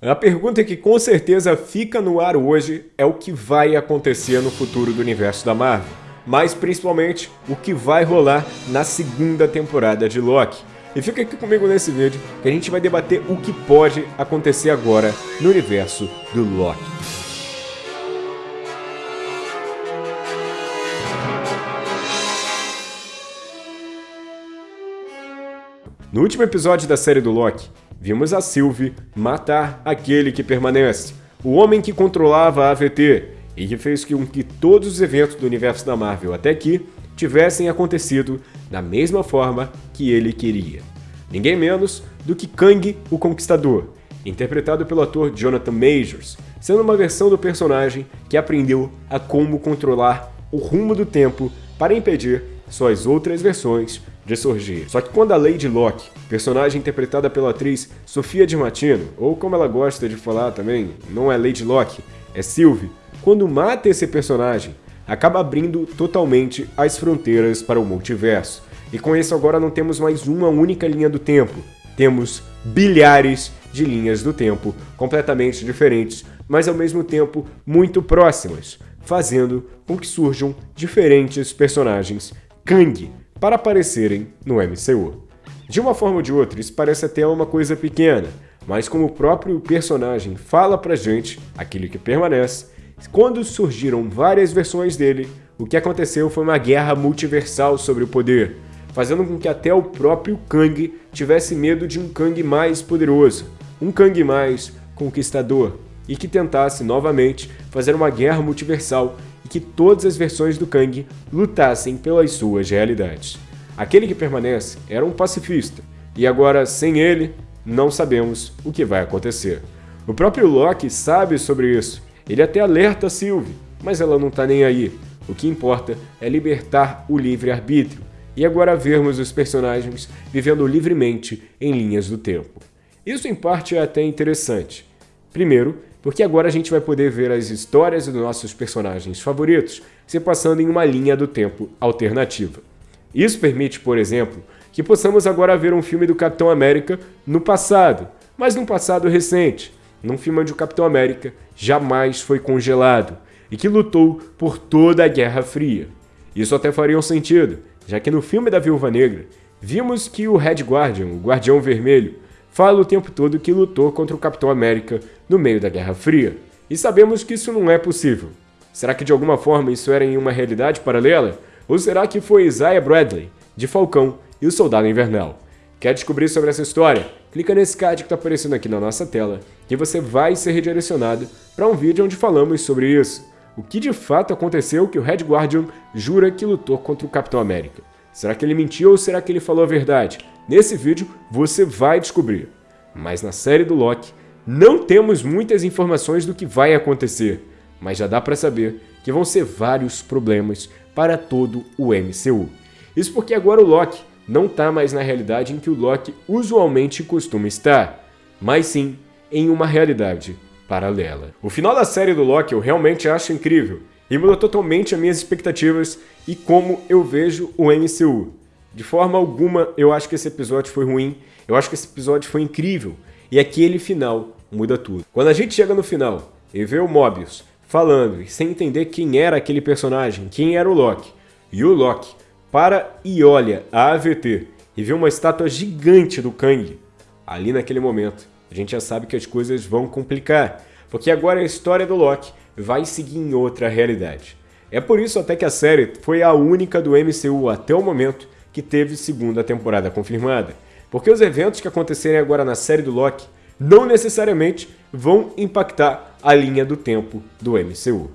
A pergunta que com certeza fica no ar hoje é o que vai acontecer no futuro do universo da Marvel, mas principalmente o que vai rolar na segunda temporada de Loki. E fica aqui comigo nesse vídeo que a gente vai debater o que pode acontecer agora no universo do Loki. No último episódio da série do Loki, vimos a Sylvie matar aquele que permanece, o homem que controlava a AVT e que fez com que todos os eventos do universo da Marvel até aqui tivessem acontecido da mesma forma que ele queria. Ninguém menos do que Kang, o Conquistador, interpretado pelo ator Jonathan Majors, sendo uma versão do personagem que aprendeu a como controlar o rumo do tempo para impedir suas outras versões de surgir. Só que quando a Lady Locke, personagem interpretada pela atriz Sofia Di Martino, ou como ela gosta de falar também, não é Lady Locke, é Sylvie, quando mata esse personagem, acaba abrindo totalmente as fronteiras para o multiverso. E com isso agora não temos mais uma única linha do tempo, temos bilhares de linhas do tempo completamente diferentes, mas ao mesmo tempo muito próximas, fazendo com que surjam diferentes personagens Kang, para aparecerem no MCU. De uma forma ou de outra, isso parece até uma coisa pequena, mas como o próprio personagem fala pra gente, aquele que permanece, quando surgiram várias versões dele, o que aconteceu foi uma guerra multiversal sobre o poder, fazendo com que até o próprio Kang tivesse medo de um Kang mais poderoso, um Kang mais conquistador, e que tentasse novamente fazer uma guerra multiversal e que todas as versões do Kang lutassem pelas suas realidades. Aquele que permanece era um pacifista, e agora, sem ele, não sabemos o que vai acontecer. O próprio Loki sabe sobre isso, ele até alerta Sylvie, mas ela não está nem aí. O que importa é libertar o livre-arbítrio, e agora vermos os personagens vivendo livremente em linhas do tempo. Isso em parte é até interessante. Primeiro, porque agora a gente vai poder ver as histórias dos nossos personagens favoritos se passando em uma linha do tempo alternativa. Isso permite, por exemplo, que possamos agora ver um filme do Capitão América no passado, mas num passado recente, num filme onde o Capitão América jamais foi congelado e que lutou por toda a Guerra Fria. Isso até faria um sentido, já que no filme da Viúva Negra, vimos que o Red Guardian, o Guardião Vermelho, fala o tempo todo que lutou contra o Capitão América no meio da Guerra Fria. E sabemos que isso não é possível. Será que de alguma forma isso era em uma realidade paralela? Ou será que foi Isaiah Bradley, de Falcão e o Soldado Invernal? Quer descobrir sobre essa história? Clica nesse card que está aparecendo aqui na nossa tela e você vai ser redirecionado para um vídeo onde falamos sobre isso. O que de fato aconteceu que o Red Guardian jura que lutou contra o Capitão América? Será que ele mentiu ou será que ele falou a verdade? Nesse vídeo você vai descobrir. Mas na série do Loki, não temos muitas informações do que vai acontecer, mas já dá para saber que vão ser vários problemas para todo o MCU. Isso porque agora o Loki não está mais na realidade em que o Loki usualmente costuma estar, mas sim em uma realidade paralela. O final da série do Loki eu realmente acho incrível e mudou totalmente as minhas expectativas e como eu vejo o MCU. De forma alguma eu acho que esse episódio foi ruim, eu acho que esse episódio foi incrível, e aquele final muda tudo. Quando a gente chega no final e vê o Mobius falando sem entender quem era aquele personagem, quem era o Loki, e o Loki para e olha a AVT e vê uma estátua gigante do Kang, ali naquele momento a gente já sabe que as coisas vão complicar, porque agora a história do Loki vai seguir em outra realidade. É por isso até que a série foi a única do MCU até o momento que teve segunda temporada confirmada, porque os eventos que acontecerem agora na série do Loki não necessariamente vão impactar a linha do tempo do MCU.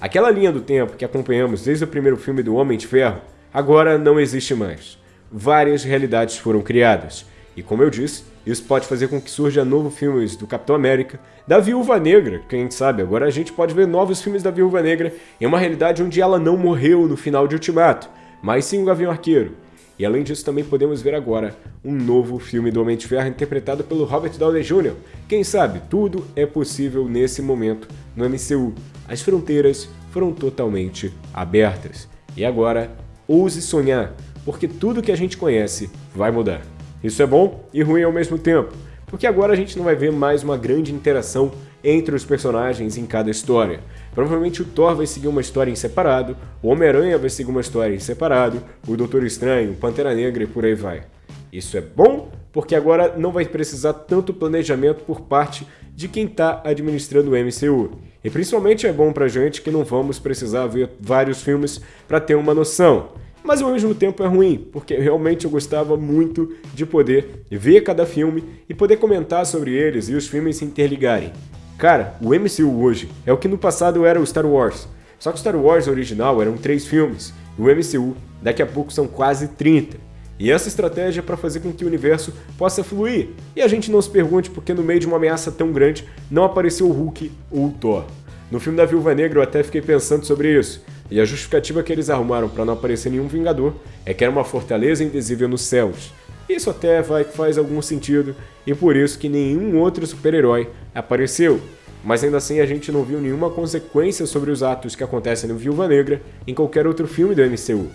Aquela linha do tempo que acompanhamos desde o primeiro filme do Homem de Ferro agora não existe mais. Várias realidades foram criadas, e como eu disse, isso pode fazer com que surja novos filmes do Capitão América, da Viúva Negra, quem sabe, agora a gente pode ver novos filmes da Viúva Negra em uma realidade onde ela não morreu no final de Ultimato, mas sim o Gavião Arqueiro. E além disso, também podemos ver agora um novo filme do Homem de Ferro interpretado pelo Robert Downey Jr. Quem sabe, tudo é possível nesse momento no MCU. As fronteiras foram totalmente abertas. E agora, ouse sonhar, porque tudo que a gente conhece vai mudar. Isso é bom e ruim ao mesmo tempo, porque agora a gente não vai ver mais uma grande interação entre os personagens em cada história. Provavelmente o Thor vai seguir uma história em separado, o Homem-Aranha vai seguir uma história em separado, o Doutor Estranho, o Pantera Negra e por aí vai. Isso é bom porque agora não vai precisar tanto planejamento por parte de quem está administrando o MCU. E principalmente é bom pra gente que não vamos precisar ver vários filmes para ter uma noção. Mas ao mesmo tempo é ruim, porque realmente eu gostava muito de poder ver cada filme e poder comentar sobre eles e os filmes se interligarem. Cara, o MCU hoje é o que no passado era o Star Wars. Só que o Star Wars original eram três filmes, e o MCU daqui a pouco são quase 30. E essa estratégia é para fazer com que o universo possa fluir, e a gente não se pergunte porque no meio de uma ameaça tão grande não apareceu o Hulk ou o Thor. No filme da Viúva Negra eu até fiquei pensando sobre isso, e a justificativa que eles arrumaram para não aparecer nenhum Vingador é que era uma fortaleza invisível nos céus. Isso até vai, faz algum sentido, e por isso que nenhum outro super-herói apareceu. Mas ainda assim a gente não viu nenhuma consequência sobre os atos que acontecem no Viúva Negra em qualquer outro filme do MCU.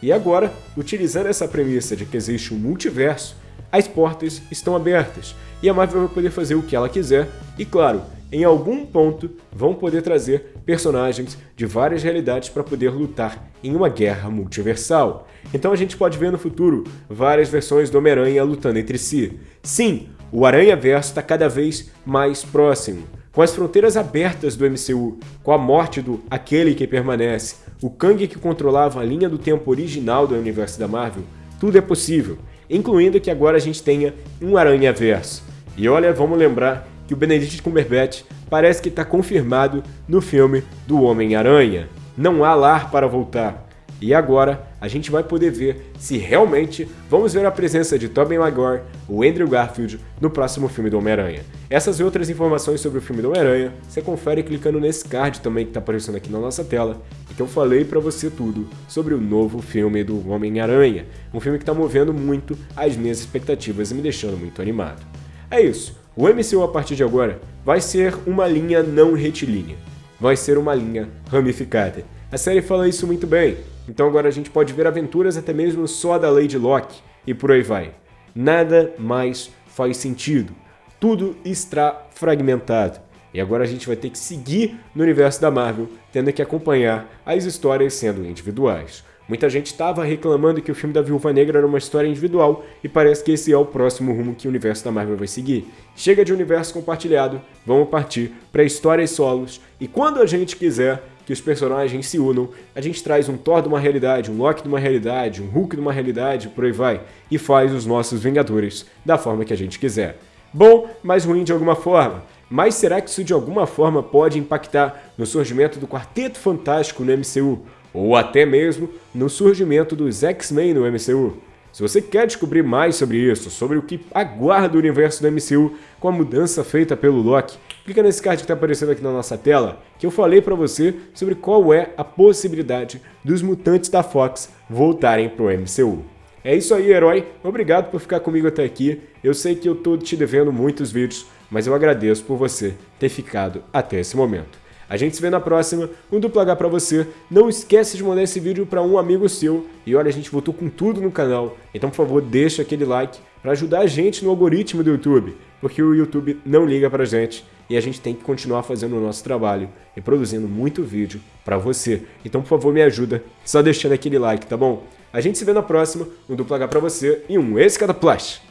E agora, utilizando essa premissa de que existe um multiverso, as portas estão abertas e a Marvel vai poder fazer o que ela quiser e, claro, em algum ponto vão poder trazer personagens de várias realidades para poder lutar em uma guerra multiversal. Então a gente pode ver no futuro várias versões do Homem-Aranha lutando entre si. Sim, o Aranha-Verso está cada vez mais próximo. Com as fronteiras abertas do MCU, com a morte do Aquele que Permanece, o Kang que controlava a linha do tempo original do universo da Marvel, tudo é possível, incluindo que agora a gente tenha um Aranha-Verso. E olha, vamos lembrar que o Benedict Cumberbatch parece que está confirmado no filme do Homem-Aranha. Não há lar para voltar. E agora a gente vai poder ver se realmente vamos ver a presença de Tobey Maguire, o Andrew Garfield, no próximo filme do Homem-Aranha. Essas e outras informações sobre o filme do Homem-Aranha, você confere clicando nesse card também que está aparecendo aqui na nossa tela, e que eu falei para você tudo sobre o novo filme do Homem-Aranha, um filme que está movendo muito as minhas expectativas e me deixando muito animado. É isso, o MCU a partir de agora vai ser uma linha não retilínea, vai ser uma linha ramificada. A série fala isso muito bem, então agora a gente pode ver aventuras até mesmo só da Lady Locke e por aí vai. Nada mais faz sentido. Tudo está fragmentado. E agora a gente vai ter que seguir no universo da Marvel, tendo que acompanhar as histórias sendo individuais. Muita gente estava reclamando que o filme da Viúva Negra era uma história individual e parece que esse é o próximo rumo que o universo da Marvel vai seguir. Chega de universo compartilhado, vamos partir para histórias solos e quando a gente quiser, que os personagens se unam, a gente traz um Thor de uma realidade, um Loki de uma realidade, um Hulk de uma realidade, por aí vai, e faz os nossos Vingadores da forma que a gente quiser. Bom, mas ruim de alguma forma. Mas será que isso de alguma forma pode impactar no surgimento do Quarteto Fantástico no MCU? Ou até mesmo no surgimento dos X-Men no MCU? Se você quer descobrir mais sobre isso, sobre o que aguarda o universo do MCU com a mudança feita pelo Loki, clica nesse card que está aparecendo aqui na nossa tela, que eu falei para você sobre qual é a possibilidade dos mutantes da Fox voltarem para o MCU. É isso aí, herói. Obrigado por ficar comigo até aqui. Eu sei que eu estou te devendo muitos vídeos, mas eu agradeço por você ter ficado até esse momento. A gente se vê na próxima, um duplo H pra você. Não esquece de mandar esse vídeo para um amigo seu. E olha, a gente voltou com tudo no canal. Então, por favor, deixa aquele like para ajudar a gente no algoritmo do YouTube. Porque o YouTube não liga pra gente e a gente tem que continuar fazendo o nosso trabalho e produzindo muito vídeo para você. Então, por favor, me ajuda só deixando aquele like, tá bom? A gente se vê na próxima, um duplo H pra você e um Escada Plus!